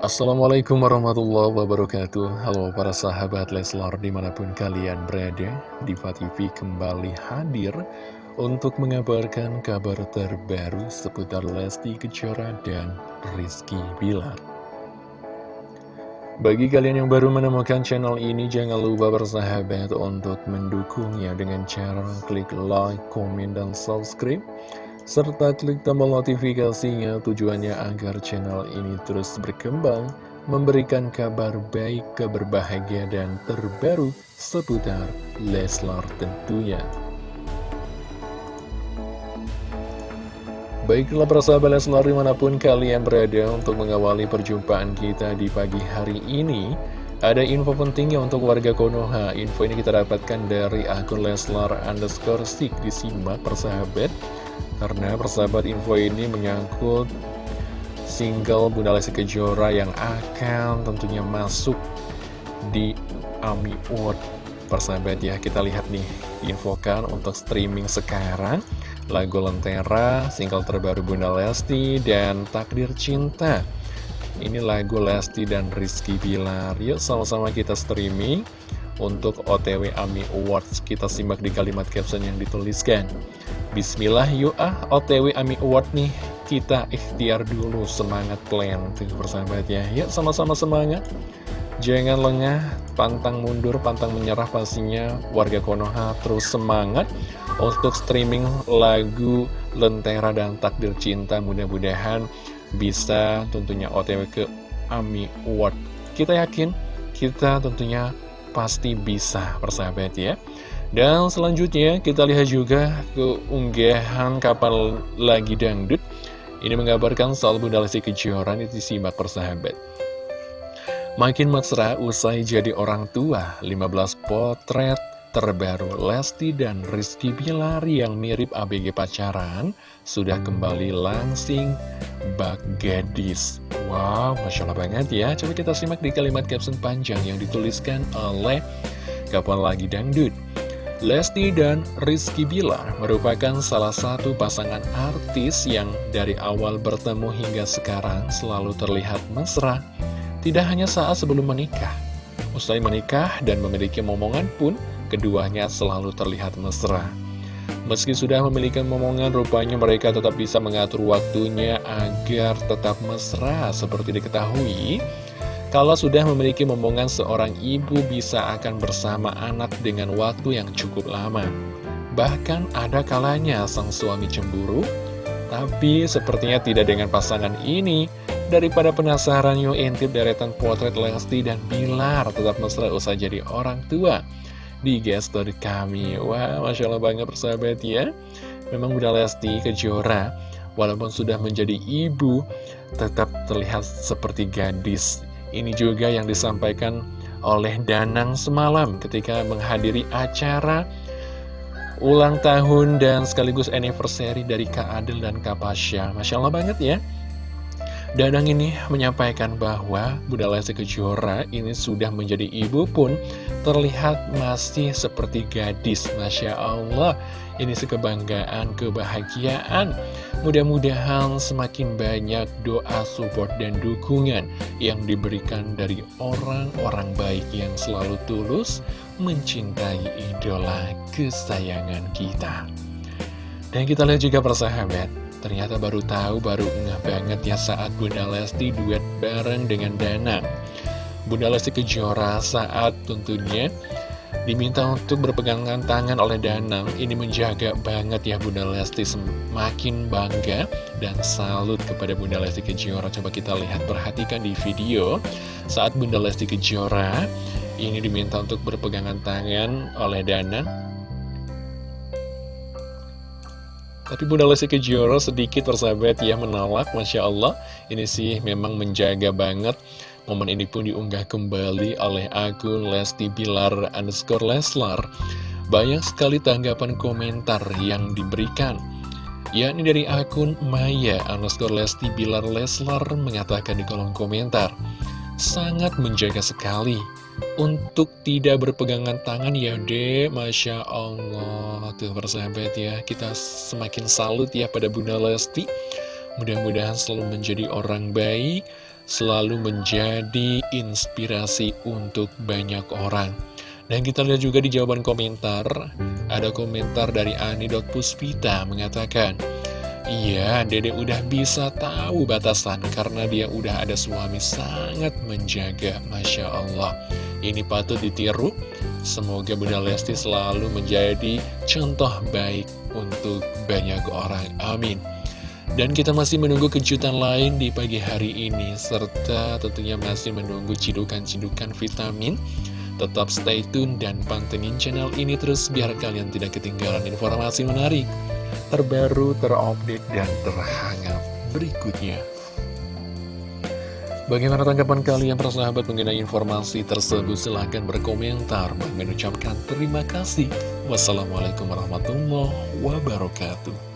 Assalamualaikum warahmatullahi wabarakatuh. Halo para sahabat Leslar di mana pun kalian berada Diva TV kembali hadir untuk mengabarkan kabar terbaru seputar Lesti Kejora dan Rizky Bilar. Bagi kalian yang baru menemukan channel ini jangan lupa bersahabat untuk mendukungnya dengan cara klik like, komen, dan subscribe serta klik tombol notifikasinya tujuannya agar channel ini terus berkembang, memberikan kabar baik, kabar bahagia, dan terbaru seputar Leslar tentunya. Baiklah persahabat Leslar di mana pun kalian berada untuk mengawali perjumpaan kita di pagi hari ini Ada info pentingnya untuk warga Konoha. Info ini kita dapatkan dari akun Leslar underscore stick Disimak persahabat karena persahabat info ini menyangkut single Bunda Lesti Kejora yang akan tentunya masuk di AMI Award. Persahabat ya, kita lihat nih, infokan untuk streaming sekarang. Lagu Lentera, single terbaru Bunda Lesti, dan Takdir Cinta. Ini lagu Lesti dan Rizky Bilar. Yuk sama-sama kita streaming. Untuk OTW AMI Awards Kita simak di kalimat caption yang dituliskan Bismillah yuk ah. OTW AMI Award nih Kita ikhtiar dulu. Semangat plan Tuh persahabat ya. Yuk sama-sama semangat. Jangan lengah, pantang mundur, pantang menyerah pastinya. Warga Konoha terus semangat Untuk streaming lagu Lentera dan Takdir Cinta. Mudah-mudahan bisa tentunya OTW ke AMI Award. Kita yakin kita tentunya pasti bisa persahabat ya dan selanjutnya kita lihat juga keunggahan kapal lagi dangdut. Ini mengabarkan soal Bunda Lesti Kejora itu disimak persahabat. Makin mesra usai jadi orang tua 15 potret terbaru Lesti dan Rizky Bilar yang mirip ABG pacaran Sudah kembali langsing bak gadis Wow, Masya Allah banget ya. Coba kita simak di kalimat caption panjang yang dituliskan oleh Kapal Lagi Dangdut Lesti dan Rizky Bilar merupakan salah satu pasangan artis yang dari awal bertemu hingga sekarang selalu terlihat mesra. Tidak hanya saat sebelum menikah. Usai menikah dan memiliki momongan pun, keduanya selalu terlihat mesra. Meski sudah memiliki momongan, rupanya mereka tetap bisa mengatur waktunya agar tetap mesra seperti diketahui. Kalau sudah memiliki momongan seorang ibu bisa akan bersama anak dengan waktu yang cukup lama. Bahkan ada kalanya sang suami cemburu, tapi sepertinya tidak dengan pasangan ini. Daripada penasaran yuk intip deretan potret Lesti dan Bilar tetap mesra usai jadi orang tua di gesture kami. Wah, Masya Allah banget persahabat ya. Memang udah Lesti Kejora, walaupun sudah menjadi ibu, tetap terlihat seperti gadis ini juga yang disampaikan oleh Danang semalam ketika menghadiri acara ulang tahun dan sekaligus anniversary dari Kak Adel dan Kak Pasha. Masya Allah banget ya. Danang ini menyampaikan bahwa Bunda Lesti Kejora ini sudah menjadi ibu pun terlihat masih seperti gadis. Masya Allah, ini sekebanggaan, kebahagiaan. Mudah-mudahan semakin banyak doa, support, dan dukungan yang diberikan dari orang-orang baik yang selalu tulus mencintai idola kesayangan kita. Dan kita lihat juga persahabat, Ternyata baru tahu, baru ngeh banget ya saat Bunda Lesti duet bareng dengan Dana. Bunda Lesti Kejora saat tentunya diminta untuk berpegangan tangan oleh Danang ini menjaga banget ya Bunda Lesti semakin bangga dan salut kepada Bunda Lesti Kejora. Coba kita lihat perhatikan di video. Saat Bunda Lesti Kejora ini diminta untuk berpegangan tangan oleh Danang Tapi Bunda Lesti Kejora sedikit persahabat ya menolak, Masya Allah. Ini sih memang menjaga banget. Momen ini pun diunggah kembali oleh akun Lesti Bilar underscore Leslar. Banyak sekali tanggapan komentar yang diberikan. yakni dari akun Maya underscore Lesti Bilar Leslar mengatakan di kolom komentar. Sangat menjaga sekali untuk tidak berpegangan tangan ya dek. Masya Allah Tuh persahabat ya. Kita semakin salut ya pada Bunda Lesti. Mudah-mudahan selalu menjadi orang baik selalu menjadi inspirasi untuk banyak orang. Dan kita lihat juga di jawaban komentar, ada komentar dari Ani.puspita mengatakan, Iya, Dede udah bisa tahu batasan karena dia udah ada suami sangat menjaga, Masya Allah. Ini patut ditiru, semoga Bunda Lesti selalu menjadi contoh baik untuk banyak orang. Amin. Dan kita masih menunggu kejutan lain di pagi hari ini, serta tentunya masih menunggu cidukan-cidukan vitamin. Tetap stay tune dan pantengin channel ini terus biar kalian tidak ketinggalan informasi menarik terbaru, terupdate, dan terhangat berikutnya. Bagaimana tanggapan kalian para sahabat mengenai informasi tersebut? Silahkan berkomentar. Mengucapkan terima kasih. Wassalamualaikum warahmatullahi wabarakatuh.